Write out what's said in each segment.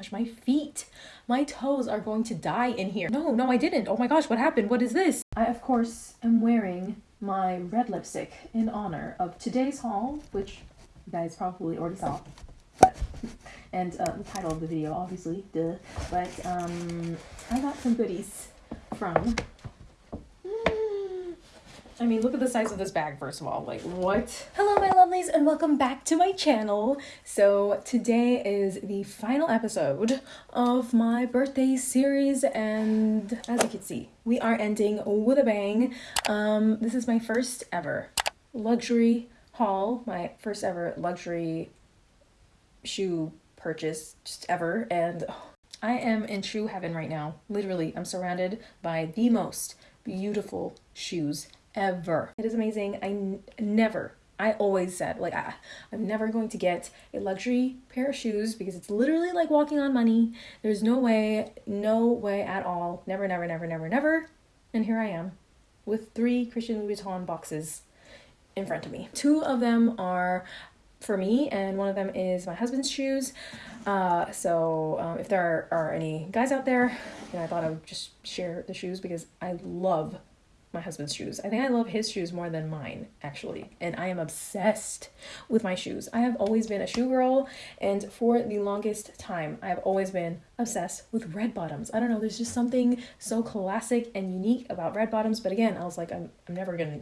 gosh, my feet, my toes are going to die in here. No, no, I didn't. Oh my gosh, what happened? What is this? I, of course, am wearing my red lipstick in honor of today's haul, which you guys probably already saw. But, and uh, the title of the video, obviously, duh. But, um, I got some goodies from I mean, look at the size of this bag, first of all. Like, what? Hello, my lovelies, and welcome back to my channel. So, today is the final episode of my birthday series, and as you can see, we are ending with a bang. Um, this is my first ever luxury haul, my first ever luxury shoe purchase just ever, and I am in shoe heaven right now. Literally, I'm surrounded by the most beautiful shoes ever. It is amazing. I n- never, I always said, like, I, I'm never going to get a luxury pair of shoes because it's literally like walking on money. There's no way, no way at all. Never, never, never, never, never. And here I am with three Christian Louboutin boxes in front of me. Two of them are for me, and one of them is my husband's shoes. Uh, so um, if there are, are, any guys out there, you know, I thought I would just share the shoes because I love my husband's shoes. I think I love his shoes more than mine, actually. And I am obsessed with my shoes. I have always been a shoe girl, and for the longest time, I have always been obsessed with red bottoms. I don't know, there's just something so classic and unique about red bottoms. But again, I was like, I'm, I'm never gonna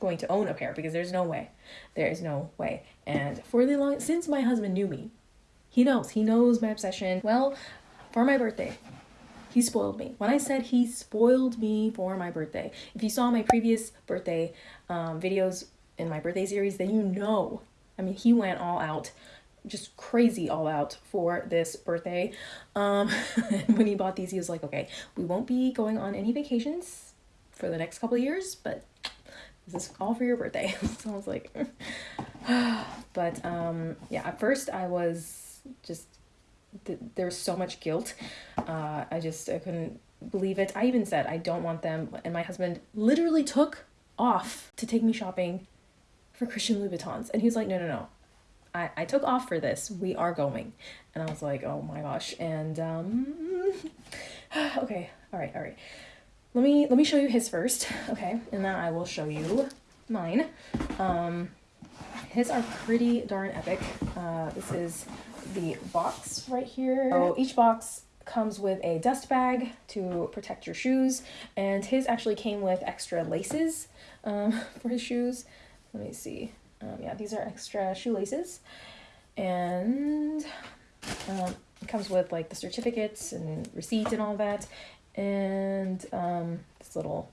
going to own a pair because there's no way. There is no way. And for the long since my husband knew me, he knows. He knows my obsession. Well, for my birthday, he spoiled me. When I said he spoiled me for my birthday, if you saw my previous birthday um, videos in my birthday series, then you know. I mean, he went all out, just crazy all out for this birthday. Um, when he bought these, he was like, okay, we won't be going on any vacations for the next couple of years, but this is all for your birthday. so I was like, but um, yeah, at first I was just th- there's so much guilt. Uh, I just I couldn't believe it. I even said I don't want them, and my husband literally took off to take me shopping for Christian Louboutins, and he was like, no, no, no. I, I took off for this. We are going. And I was like, oh my gosh. And um okay, all right, all right. Let me let me show you his first, okay? And then I will show you mine. Um his are pretty darn epic. Uh this is the box right here. So each box comes with a dust bag to protect your shoes, and his actually came with extra laces um, for his shoes. Let me see. Um, yeah, these are extra shoelaces, and um, it comes with like the certificates and receipt and all that, and um, this little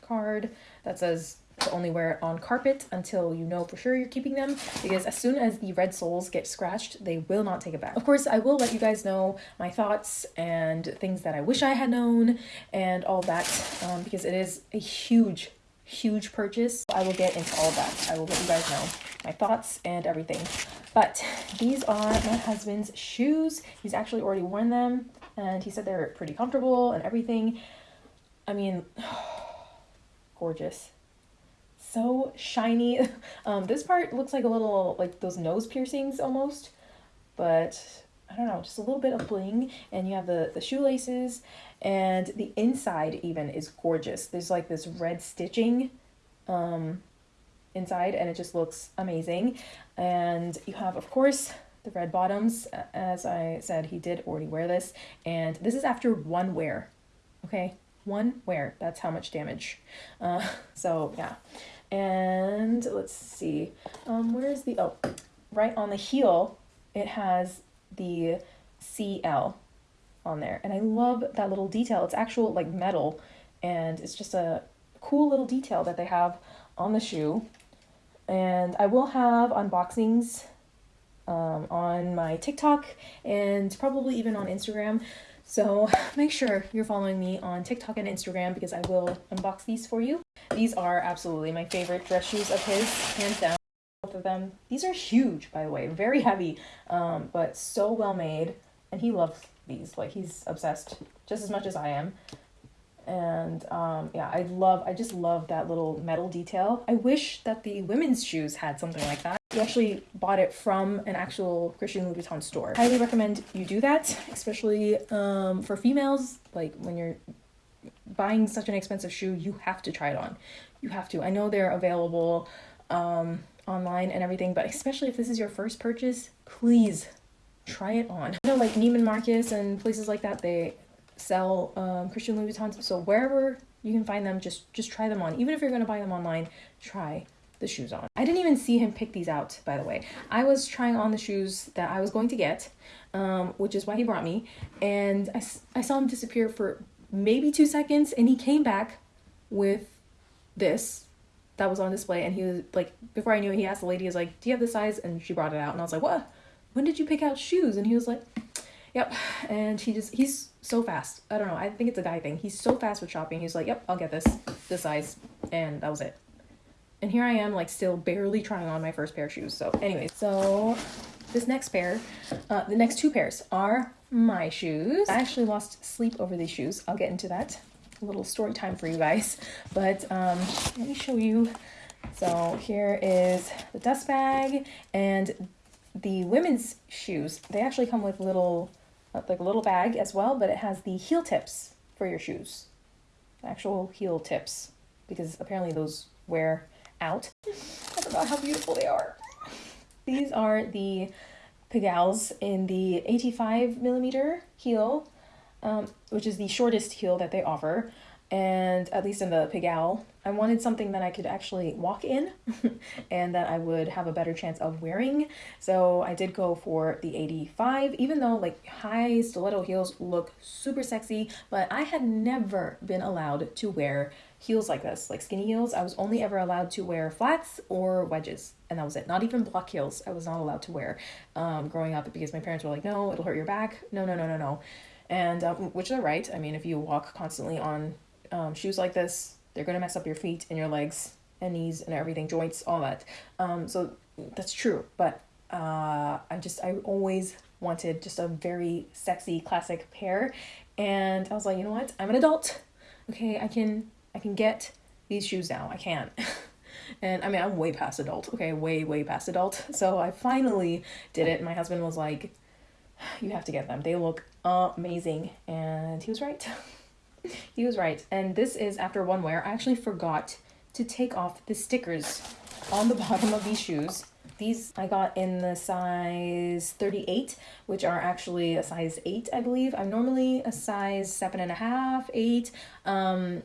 card that says to only wear it on carpet until you know for sure you're keeping them because as soon as the red soles get scratched they will not take it back. Of course i will let you guys know my thoughts and things that i wish i had known and all that um, because it is a huge huge purchase. I will get into all that. I will let you guys know my thoughts and everything. But these are my husband's shoes. He's actually already worn them and he said they're pretty comfortable and everything. I mean gorgeous so shiny. Um, this part looks like a little, like those nose piercings almost, but I don't know, just a little bit of bling. And you have the, the shoelaces and the inside even is gorgeous. There's like this red stitching um, inside and it just looks amazing. And you have, of course, the red bottoms. As I said, he did already wear this. And this is after one wear, okay? One wear, that's how much damage. Uh, so yeah. And let's see, um, where is the, oh, right on the heel, it has the CL on there. And I love that little detail. It's actual like metal and it's just a cool little detail that they have on the shoe. And I will have unboxings um, on my TikTok and probably even on Instagram. So make sure you're following me on TikTok and Instagram because I will unbox these for you. These are absolutely my favorite dress shoes of his, hands down. Both of them. These are huge, by the way, very heavy, um, but so well made. And he loves these. Like he's obsessed just as much as I am. And um, yeah, I love, I just love that little metal detail. I wish that the women's shoes had something like that. We actually bought it from an actual Christian Louboutin store. Highly recommend you do that, especially um, for females. Like when you're buying such an expensive shoe, you have to try it on. You have to. I know they're available um, online and everything, but especially if this is your first purchase, please try it on. You know, like Neiman Marcus and places like that, they sell um, Christian Louboutins. So wherever you can find them, just just try them on. Even if you're gonna buy them online, try the shoes on. I didn't even see him pick these out, by the way. I was trying on the shoes that I was going to get, um, which is why he brought me, and I, I saw him disappear for maybe two seconds, and he came back with this that was on display, and he was like, before I knew it, he asked the lady, he was like, do you have the size? And she brought it out, and I was like, what? When did you pick out shoes? And he was like, yep. And he just, he's so fast. I don't know. I think it's a guy thing. He's so fast with shopping. He's like, yep, I'll get this, this size. And that was it. And here I am, like, still barely trying on my first pair of shoes. So, anyways, so this next pair, uh, the next two pairs are my shoes. I actually lost sleep over these shoes. I'll get into that. A little story time for you guys. But um, let me show you. So here is the dust bag and the women's shoes. They actually come with little, like a little bag as well, but it has the heel tips for your shoes. Actual heel tips, because apparently those wear out. I forgot how beautiful they are. These are the Pigalles in the 85 millimeter heel, um, which is the shortest heel that they offer. And at least in the Pigalle, I wanted something that I could actually walk in and that I would have a better chance of wearing. So I did go for the 85, even though like high stiletto heels look super sexy, but I had never been allowed to wear heels like this, like skinny heels. I was only ever allowed to wear flats or wedges, and that was it. Not even block heels. I was not allowed to wear um, growing up because my parents were like, no, it'll hurt your back. No, no, no, no, no. And um, which they're right. I mean, if you walk constantly on um, shoes like this, they're gonna mess up your feet and your legs and knees and everything, joints, all that. Um, so that's true. But uh, I just I always wanted just a very sexy classic pair, and I was like, you know what? I'm an adult. Okay, I can I can get these shoes now. I can. and I mean, I'm way past adult. Okay, way, way past adult. So I finally did it. My husband was like, You have to get them. They look amazing. And he was right. he was right. And this is after one wear. I actually forgot to take off the stickers on the bottom of these shoes. These I got in the size 38, which are actually a size 8, I believe. I'm normally a size 7.5, 8. Um,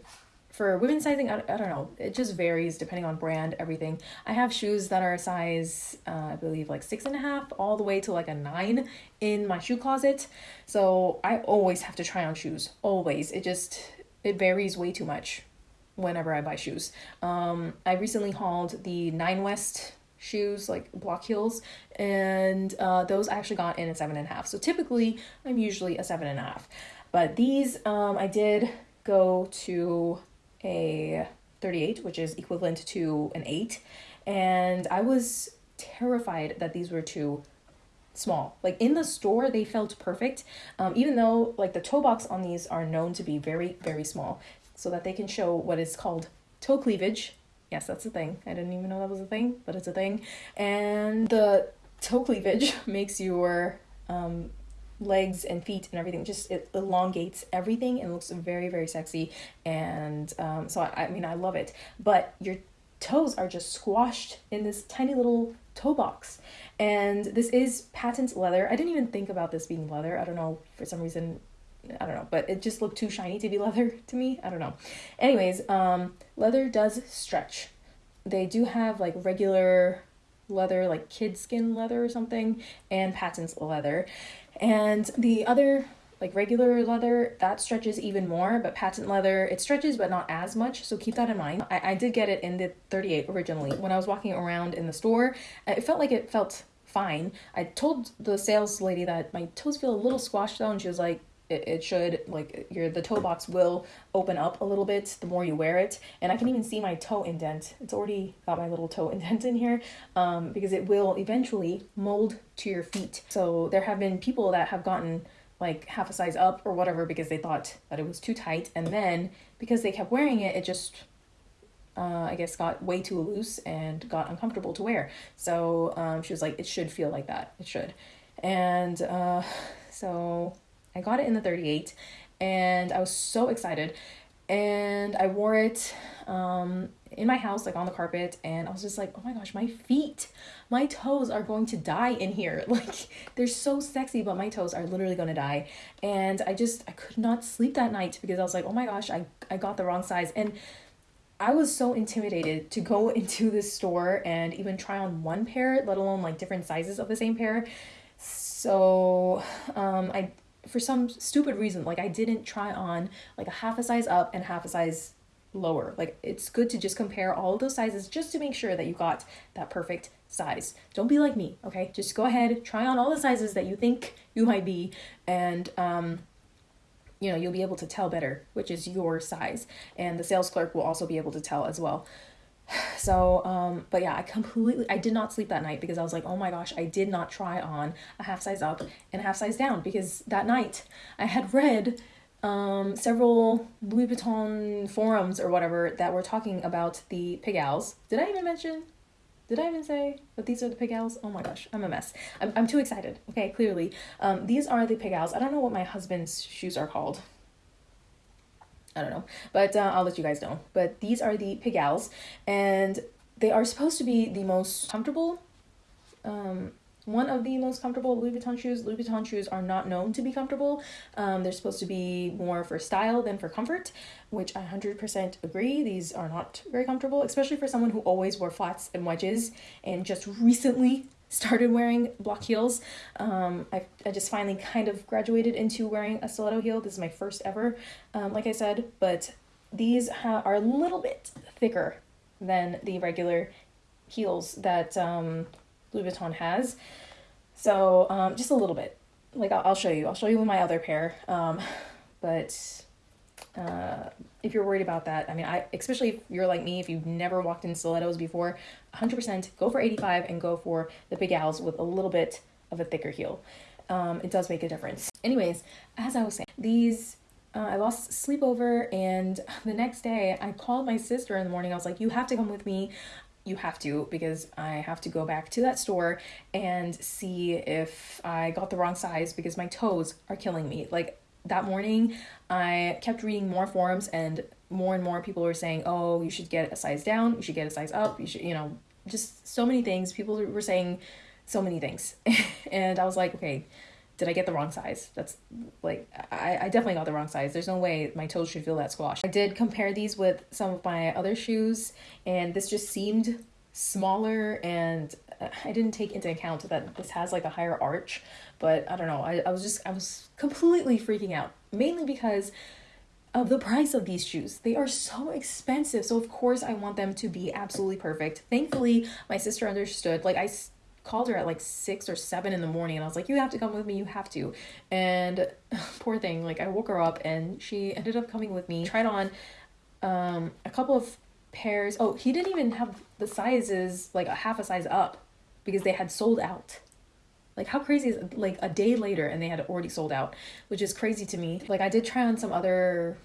for women's sizing, I, I don't know. It just varies depending on brand, everything. I have shoes that are a size, uh, I believe, like six and a half, all the way to like a nine in my shoe closet. So I always have to try on shoes. Always. It just, it varies way too much whenever I buy shoes. Um, I recently hauled the Nine West shoes, like block heels, and uh, those I actually got in a seven and a half. So typically, I'm usually a seven and a half. But these, um, I did go to a 38, which is equivalent to an 8. And I was terrified that these were too small. Like in the store, they felt perfect, um, even though like the toe box on these are known to be very, very small, so that they can show what is called toe cleavage. Yes, that's a thing. I didn't even know that was a thing, but it's a thing. And the toe cleavage makes your um, legs and feet and everything just it elongates everything and looks very very sexy and um, so I, I mean i love it but your toes are just squashed in this tiny little toe box and this is patent leather i didn't even think about this being leather i don't know for some reason I don't know, but it just looked too shiny to be leather to me. I don't know. Anyways, um, leather does stretch. They do have like regular leather, like kid skin leather or something, and patent leather. And the other like regular leather that stretches even more but patent leather it stretches but not as much so keep that in mind. I, I did get it in the 38 originally. When i was walking around in the store uh, it felt like it felt fine. I told the sales lady that my toes feel a little squashed though and she was like it, it should like your the toe box will open up a little bit the more you wear it and i can even see my toe indent it's already got my little toe indent in here um, because it will eventually mold to your feet so there have been people that have gotten like half a size up or whatever because they thought that it was too tight and then because they kept wearing it it just uh, I guess got way too loose and got uncomfortable to wear. So um, she was like, it should feel like that. It should. And uh, so I got it in the 38 and I was so excited. And I wore it um, in my house, like on the carpet, and I was just like, oh my gosh, my feet, my toes are going to die in here. Like, they're so sexy, but my toes are literally gonna die. And I just, I could not sleep that night because I was like, oh my gosh, I, I got the wrong size. And I was so intimidated to go into the store and even try on one pair, let alone like different sizes of the same pair. So, um, I for some stupid reason, like I didn't try on like a half a size up and half a size lower. Like it's good to just compare all those sizes just to make sure that you got that perfect size. Don't be like me, okay? Just go ahead, try on all the sizes that you think you might be and um you know, you'll be able to tell better which is your size and the sales clerk will also be able to tell as well. So, um, but yeah, I completely, I did not sleep that night because I was like, oh my gosh, I did not try on a half size up and a half size down because that night I had read um, several Louboutin forums or whatever that were talking about the Pigalle. Did I even mention? Did I even say that these are the Pigalle? Oh my gosh, I'm a mess. I'm, I'm too excited. Okay, clearly. Um, these are the Pigalle. I don't know what my husband's shoes are called. I don't know, but uh, I'll let you guys know. But these are the Pigalle, and they are supposed to be the most comfortable. Um, one of the most comfortable Louboutin shoes. Louboutin shoes are not known to be comfortable. Um, they're supposed to be more for style than for comfort, which I 100% agree. These are not very comfortable, especially for someone who always wore flats and wedges and just recently started wearing block heels. Um, I, I just finally kind of graduated into wearing a stiletto heel. This is my first ever, um, like I said, but these ha- are a little bit thicker than the regular heels that um, Louboutin has. So um, just a little bit. Like I'll, I'll show you. I'll show you with my other pair. Um, but uh, if you're worried about that, I mean, I especially if you're like me, if you've never walked in stilettos before, 100% go for 85 and go for the Pigalle with a little bit of a thicker heel. Um, it does make a difference. Anyways, as I was saying, these uh, I lost sleep over, and the next day I called my sister in the morning. I was like, "You have to come with me. You have to because I have to go back to that store and see if I got the wrong size because my toes are killing me." Like that morning, I kept reading more forums and more and more people were saying, "Oh, you should get a size down. You should get a size up. You should, you know, just so many things. People were saying so many things. and I was like, okay, did I get the wrong size? That's like, I, I definitely got the wrong size. There's no way my toes should feel that squash. I did compare these with some of my other shoes, and this just seemed smaller, and uh, I didn't take into account that this has like a higher arch, but I don't know. I, I was just, I was completely freaking out, mainly because of the price of these shoes. They are so expensive. So of course I want them to be absolutely perfect. Thankfully, my sister understood. Like I called her at like 6 or 7 in the morning and I was like, "You have to come with me. You have to." And poor thing, like I woke her up and she ended up coming with me. Tried on um a couple of pairs. Oh, he didn't even have the sizes like a half a size up because they had sold out. Like how crazy is like a day later and they had already sold out, which is crazy to me. Like I did try on some other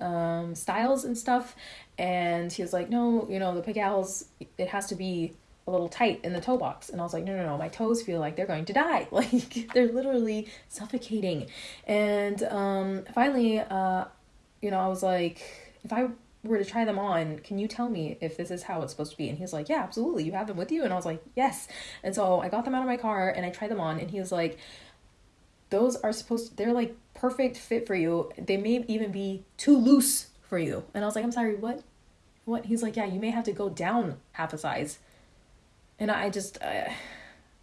um styles and stuff and he was like, "No, you know, the Pigalles it has to be a little tight in the toe box." And I was like, "No, no, no. My toes feel like they're going to die. Like they're literally suffocating." And um finally uh you know, I was like, if I were to try them on, can you tell me if this is how it's supposed to be? And he was like, Yeah, absolutely. You have them with you? And I was like, Yes. And so I got them out of my car and I tried them on, and he was like, Those are supposed to, they're like perfect fit for you. They may even be too loose for you. And I was like, I'm sorry, what? What? He's like, Yeah, you may have to go down half a size. And I just, uh,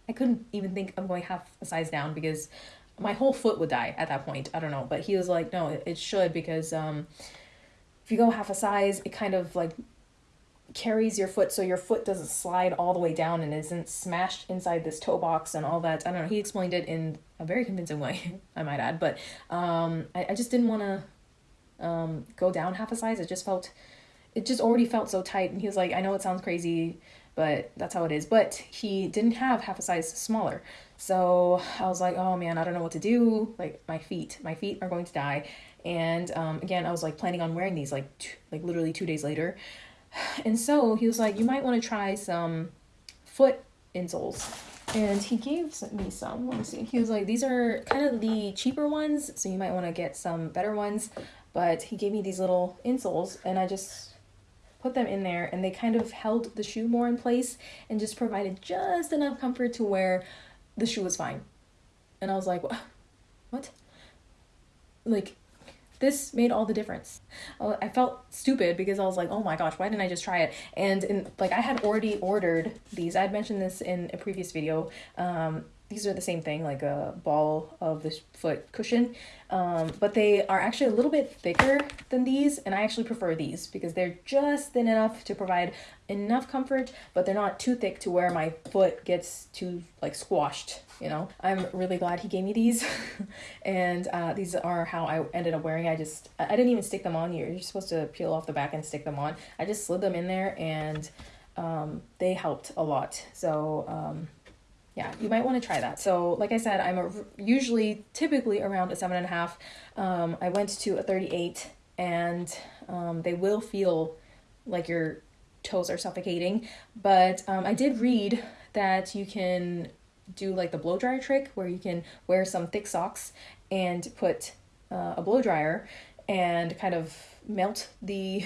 I couldn't even think of going half a size down because my whole foot would die at that point. I don't know. But he was like, No, it, it should because, um, if you go half a size, it kind of like carries your foot so your foot doesn't slide all the way down and isn't smashed inside this toe box and all that. I don't know. He explained it in a very convincing way, I might add. But um, I, I just didn't want to um, go down half a size. It just felt, it just already felt so tight. And he was like, I know it sounds crazy, but that's how it is. But he didn't have half a size smaller. So I was like, oh man, I don't know what to do. Like my feet, my feet are going to die. And um, again, I was like planning on wearing these like like literally two days later, And so he was like, you might want to try some foot insoles. And he gave me some. Let me see. He was like, these are kind of the cheaper ones, so you might want to get some better ones. But he gave me these little insoles, and I just put them in there, and they kind of held the shoe more in place and just provided just enough comfort to where the shoe was fine. And I was like, what? Like, this made all the difference. I felt stupid because I was like, oh my gosh, why didn't I just try it? And in, like I had already ordered these. I had mentioned this in a previous video. Um, these are the same thing, like a ball of the foot cushion, um, but they are actually a little bit thicker than these, and I actually prefer these because they're just thin enough to provide enough comfort, but they're not too thick to where my foot gets too like squashed. You know, I'm really glad he gave me these, and uh, these are how I ended up wearing. I just I didn't even stick them on. You're you're supposed to peel off the back and stick them on. I just slid them in there, and um, they helped a lot. So. Um, yeah, you might want to try that. So, like I said, I'm a, usually typically around a seven and a half. Um, I went to a 38, and um, they will feel like your toes are suffocating. But um, I did read that you can do like the blow dryer trick where you can wear some thick socks and put uh, a blow dryer and kind of melt the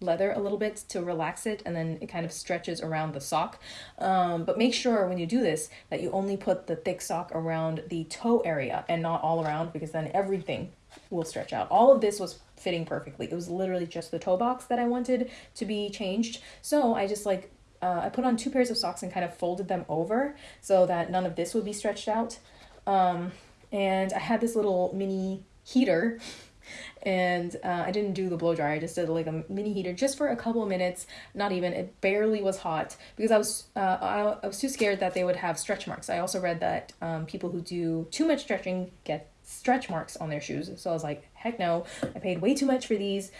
leather a little bit to relax it and then it kind of stretches around the sock. Um, but make sure when you do this that you only put the thick sock around the toe area and not all around because then everything will stretch out. All of this was fitting perfectly. It was literally just the toe box that i wanted to be changed. So i just like uh, i put on two pairs of socks and kind of folded them over so that none of this would be stretched out. Um, and i had this little mini heater and uh, I didn't do the blow dryer. I just did like a mini heater just for a couple minutes. Not even. It barely was hot because I was uh, I, I was too scared that they would have stretch marks. I also read that um, people who do too much stretching get stretch marks on their shoes. So I was like, heck no. I paid way too much for these.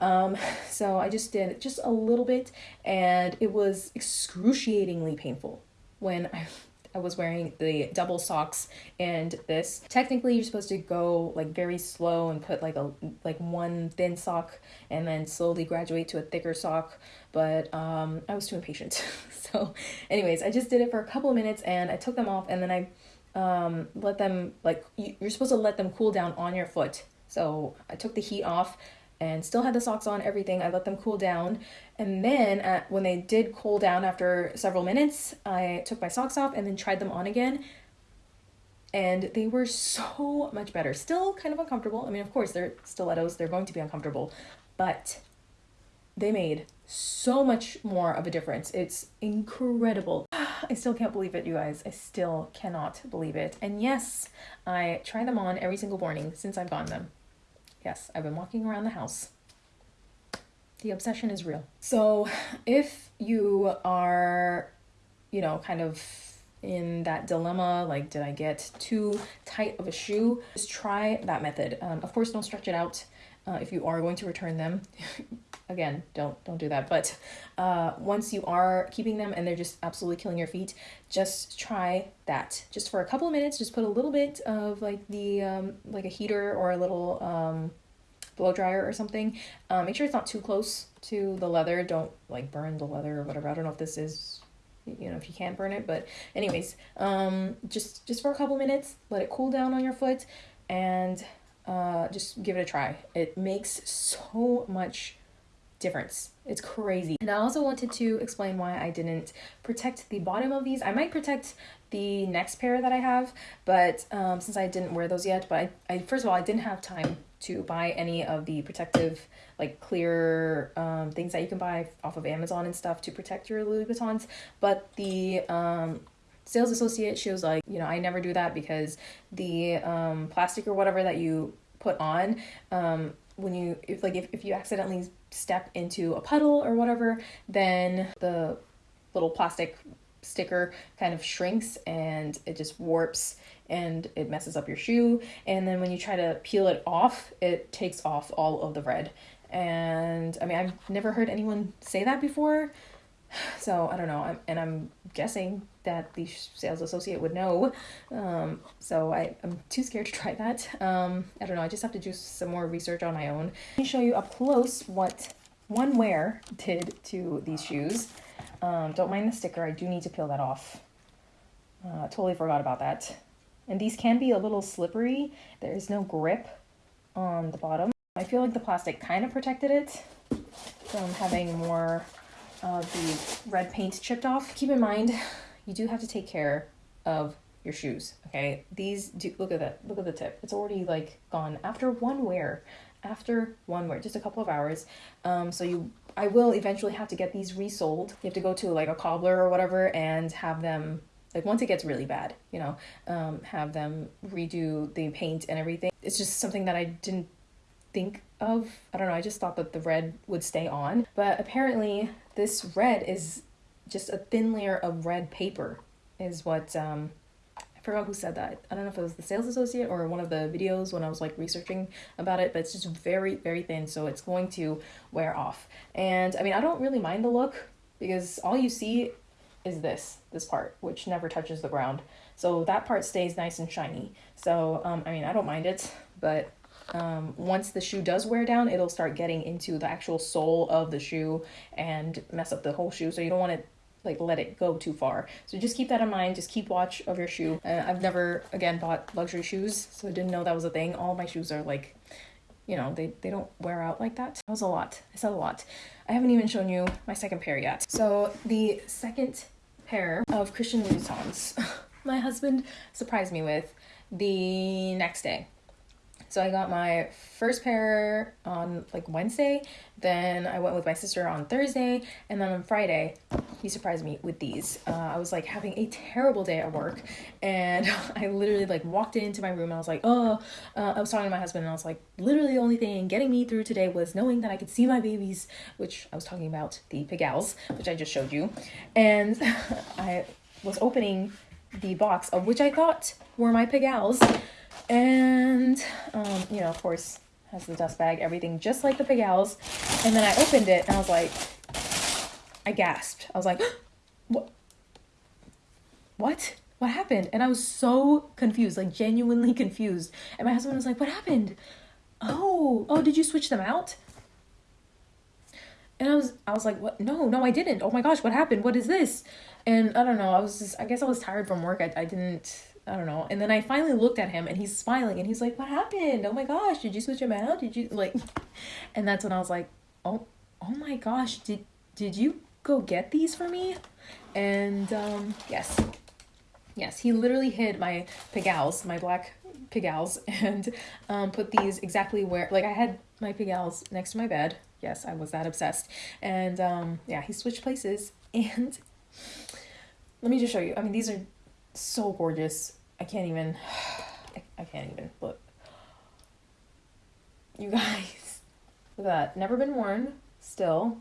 Um, so I just did just a little bit, and it was excruciatingly painful when I I was wearing the double socks and this. Technically, you're supposed to go like very slow and put like a like one thin sock and then slowly graduate to a thicker sock, but um I was too impatient. so, anyways, I just did it for a couple of minutes and I took them off and then I um let them like you're supposed to let them cool down on your foot. So, I took the heat off and still had the socks on, everything. I let them cool down. And then at, when they did cool down after several minutes, I took my socks off and then tried them on again. And they were so much better. Still kind of uncomfortable. I mean, of course, they're stilettos, they're going to be uncomfortable, but they made so much more of a difference. It's incredible. I still can't believe it, you guys. I still cannot believe it. And yes, I try them on every single morning since I've gotten them. Yes, I've been walking around the house. The obsession is real. So, if you are, you know, kind of in that dilemma like, did I get too tight of a shoe? Just try that method. Um, of course, don't stretch it out uh, if you are going to return them. Again, don't don't do that. But uh, once you are keeping them and they're just absolutely killing your feet, just try that. Just for a couple of minutes, just put a little bit of like the um, like a heater or a little um, blow dryer or something. Uh, make sure it's not too close to the leather. Don't like burn the leather or whatever. I don't know if this is you know if you can't burn it but anyways um just just for a couple minutes let it cool down on your foot and uh just give it a try it makes so much difference. It's crazy. And I also wanted to explain why I didn't protect the bottom of these. I might protect the next pair that I have, but um, since I didn't wear those yet, but I, I first of all, I didn't have time to buy any of the protective, like clear um, things that you can buy off of Amazon and stuff to protect your Louboutins. But the um, sales associate, she was like, you know, I never do that because the um, plastic or whatever that you put on, um, when you, if like, if, if you accidentally step into a puddle or whatever, then the little plastic sticker kind of shrinks and it just warps and it messes up your shoe. And then when you try to peel it off, it takes off all of the red. And I mean, I've never heard anyone say that before. So I don't know. I'm, and I'm guessing that the sales associate would know. Um, so I, I'm too scared to try that. Um, I don't know. I just have to do some more research on my own. Let me show you up close what one wear did to these shoes. Um, don't mind the sticker. I do need to peel that off. Uh, totally forgot about that. And these can be a little slippery. There is no grip on the bottom. I feel like the plastic kind of protected it from having more of the red paint chipped off. Keep in mind, you do have to take care of your shoes. Okay, these do look at that. Look at the tip. It's already like gone after one wear. After one wear, just a couple of hours. Um, so you, I will eventually have to get these resold. You have to go to like a cobbler or whatever and have them like once it gets really bad, you know, um, have them redo the paint and everything. It's just something that I didn't think of. I don't know. I just thought that the red would stay on, but apparently this red is just a thin layer of red paper is what um I forgot who said that. I don't know if it was the sales associate or one of the videos when I was like researching about it, but it's just very, very thin, so it's going to wear off. And I mean, I don't really mind the look because all you see is this, this part, which never touches the ground. So that part stays nice and shiny. So, um, I mean, I don't mind it, but um, once the shoe does wear down, it'll start getting into the actual sole of the shoe and mess up the whole shoe. So you don't want to like let it go too far. So just keep that in mind. Just keep watch of your shoe. Uh, I've never again bought luxury shoes, so I didn't know that was a thing. All my shoes are like, you know, they they don't wear out like that. That was a lot. I said a lot. I haven't even shown you my second pair yet. So the second pair of Christian Louis Louboutins, my husband surprised me with the next day. So I got my first pair on like Wednesday, then I went with my sister on Thursday, and then on Friday, he surprised me with these. Uh, I was like having a terrible day at work, and I literally like walked into my room and I was like, oh, uh, I was talking to my husband and I was like, literally the only thing getting me through today was knowing that I could see my babies, which I was talking about the Pigalle, which I just showed you, and I was opening the box of which I thought were my Pigalle and um, you know, of course, has the dust bag, everything just like the Pigalle. And then I opened it and I was like, I gasped. I was like, what? What? What happened? And I was so confused, like genuinely confused. And my husband was like, What happened? Oh, oh, did you switch them out? And I was I was like, What no, no, I didn't. Oh my gosh, what happened? What is this? And I don't know, I was just I guess I was tired from work. I, I didn't I don't know. And then I finally looked at him and he's smiling and he's like, What happened? Oh my gosh, did you switch him out? Did you like and that's when I was like, Oh oh my gosh, did did you go get these for me? And um yes. Yes, he literally hid my Pigalle, my black Pigalle, and um put these exactly where like I had my Pigalle next to my bed. Yes, I was that obsessed. And um yeah, he switched places and let me just show you. I mean, these are so gorgeous. I can't even. I, can't even look. You guys, look at that. Never been worn. Still,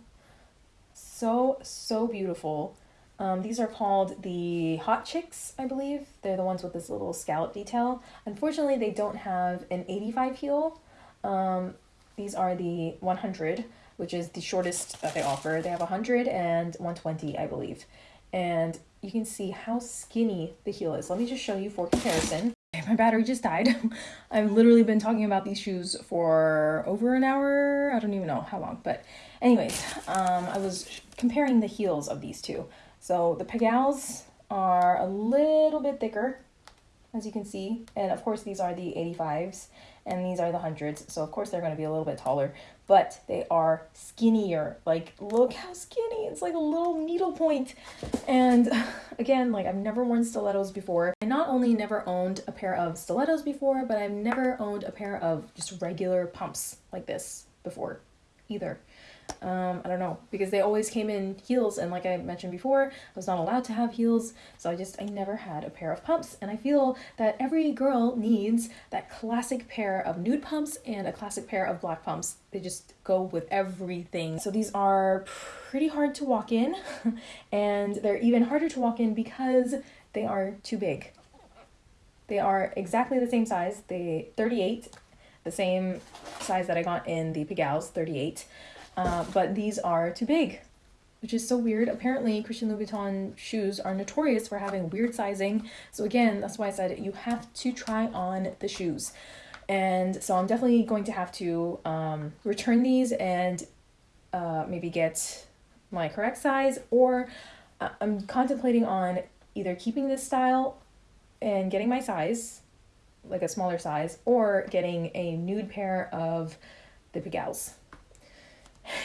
so so beautiful. Um, these are called the Hot Chicks, I believe. They're the ones with this little scallop detail. Unfortunately, they don't have an 85 heel. Um, these are the 100, which is the shortest that they offer. They have 100 and 120, I believe. And you can see how skinny the heel is. Let me just show you for comparison. My battery just died. I've literally been talking about these shoes for over an hour. I don't even know how long, but anyways, um, I was comparing the heels of these two. So the Pigalles are a little bit thicker, as you can see, and of course these are the 85s and these are the hundreds. So of course they're going to be a little bit taller, but they are skinnier. Like look how skinny. It's like a little needle point. And again, like I've never worn stilettos before. I not only never owned a pair of stilettos before, but I've never owned a pair of just regular pumps like this before either. Um, I don't know because they always came in heels, and like I mentioned before, I was not allowed to have heels, so I just I never had a pair of pumps. And I feel that every girl needs that classic pair of nude pumps and a classic pair of black pumps. They just go with everything. So these are pretty hard to walk in, and they're even harder to walk in because they are too big. They are exactly the same size. They 38, the same size that I got in the Pigalles, 38. Uh, but these are too big, which is so weird. Apparently, Christian Louboutin shoes are notorious for having weird sizing. So again, that's why I said you have to try on the shoes. And so I'm definitely going to have to um, return these and uh, maybe get my correct size or uh, I'm contemplating on either keeping this style and getting my size, like a smaller size, or getting a nude pair of the Pigalle.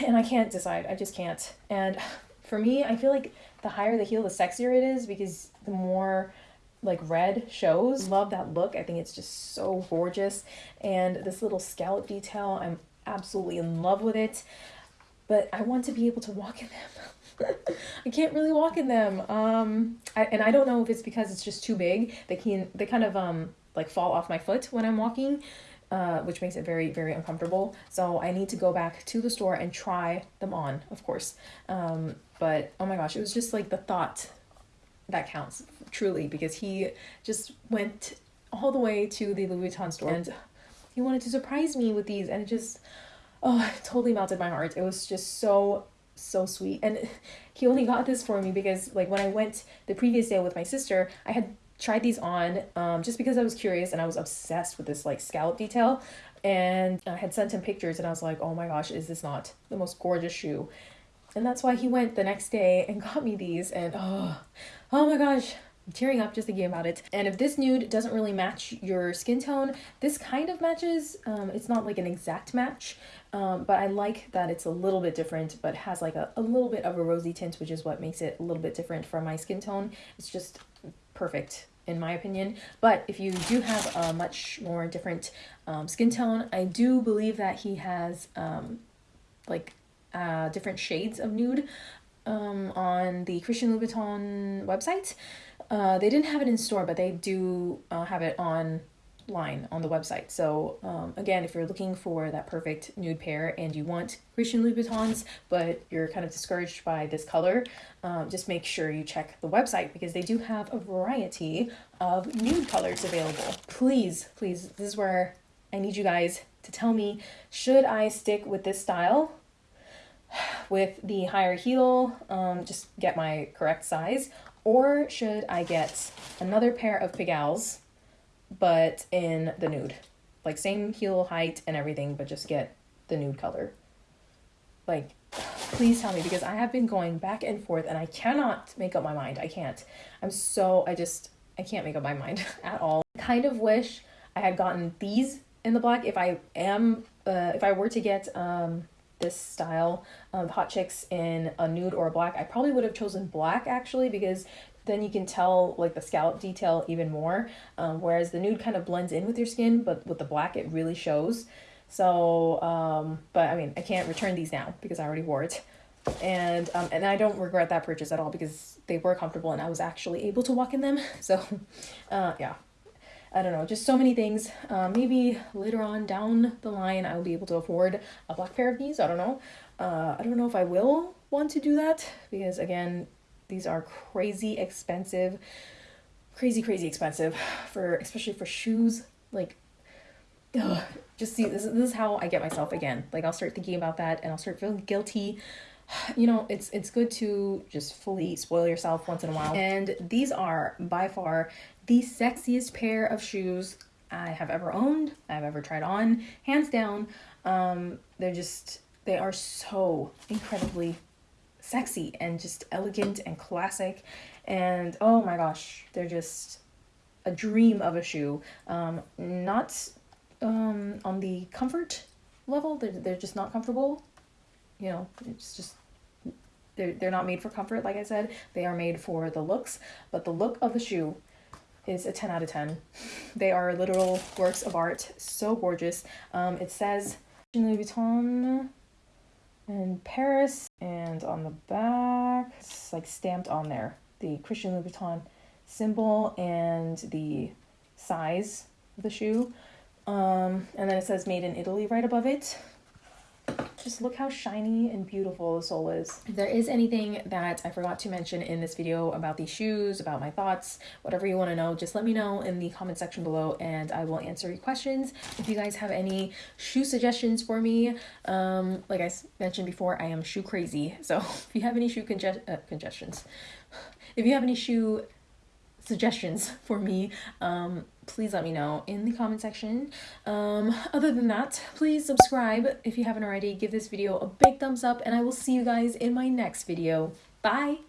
And I can't decide. I just can't. And for me, I feel like the higher the heel, the sexier it is because the more like red shows. Love that look. I think it's just so gorgeous. And this little scallop detail, I'm absolutely in love with it. But I want to be able to walk in them. I can't really walk in them. Um, I, and I don't know if it's because it's just too big. They can they kind of um like fall off my foot when I'm walking. Uh, which makes it very, very uncomfortable. So I need to go back to the store and try them on, of course. Um, but oh my gosh, it was just like the thought that counts truly because he just went all the way to the Louboutin store and he wanted to surprise me with these and it just oh it totally melted my heart. It was just so so sweet and he only got this for me because like when I went the previous day with my sister, I had tried these on um, just because I was curious and I was obsessed with this like scallop detail. And I had sent him pictures and I was like, oh my gosh, is this not the most gorgeous shoe? And that's why he went the next day and got me these. And oh, oh my gosh, I'm tearing up just thinking about it. And if this nude doesn't really match your skin tone, this kind of matches. Um, it's not like an exact match, um, but I like that it's a little bit different, but has like a, a little bit of a rosy tint, which is what makes it a little bit different from my skin tone. It's just perfect in my opinion. But if you do have a much more different um, skin tone, I do believe that he has um, like uh, different shades of nude um, on the Christian Louboutin website. Uh, they didn't have it in store, but they do uh, have it on line on the website. So um, again, if you're looking for that perfect nude pair and you want Christian Louboutins, but you're kind of discouraged by this color, um, just make sure you check the website because they do have a variety of nude colors available. Please, please, this is where I need you guys to tell me, should I stick with this style with the higher heel, um, just get my correct size, or should I get another pair of Pigalles but in the nude. Like same heel height and everything, but just get the nude color. Like, please tell me because I have been going back and forth and I cannot make up my mind. I can't. I'm so, I just, I can't make up my mind at all. Kind of wish I had gotten these in the black if I am, uh, if I were to get, um, this style of hot chicks in a nude or a black i probably would have chosen black actually because then you can tell like the scallop detail even more. Um, whereas the nude kind of blends in with your skin, but with the black it really shows. So, um, but I mean, I can't return these now because I already wore it. And um, and I don't regret that purchase at all because they were comfortable and I was actually able to walk in them. So, uh, yeah, I don't know, just so many things. Uh, maybe later on down the line, I'll be able to afford a black pair of these. I don't know. Uh, I don't know if I will want to do that because, again, these are crazy expensive, crazy, crazy expensive for, especially for shoes. Like, ugh, just see, this, this is how I get myself again. Like, I'll start thinking about that and I'll start feeling guilty. You know, it's it's good to just fully spoil yourself once in a while. And these are by far the sexiest pair of shoes I have ever owned, I've ever tried on, hands down. Um, they're just, they are so incredibly sexy and just elegant and classic. And oh my gosh, they're just a dream of a shoe. Um, not um, on the comfort level, they're, they're just not comfortable. You know, it's just they're, they're not made for comfort, like I said. They are made for the looks, but the look of the shoe is a 10 out of 10. They are literal works of art, so gorgeous. Um, it says Louboutin in Paris, and on the back, it's like stamped on there the Christian Louboutin symbol and the size of the shoe. Um, and then it says made in Italy right above it. Just look how shiny and beautiful the sole is. If there is anything that I forgot to mention in this video about these shoes, about my thoughts, whatever you want to know, just let me know in the comment section below and I will answer your questions. If you guys have any shoe suggestions for me, um, like I mentioned before, I am shoe crazy. So if you have any shoe conge uh, congestions, if you have any shoe suggestions for me, um, please let me know in the comment section. Um, other than that, please subscribe if you haven't already. Give this video a big thumbs up, and I will see you guys in my next video. Bye!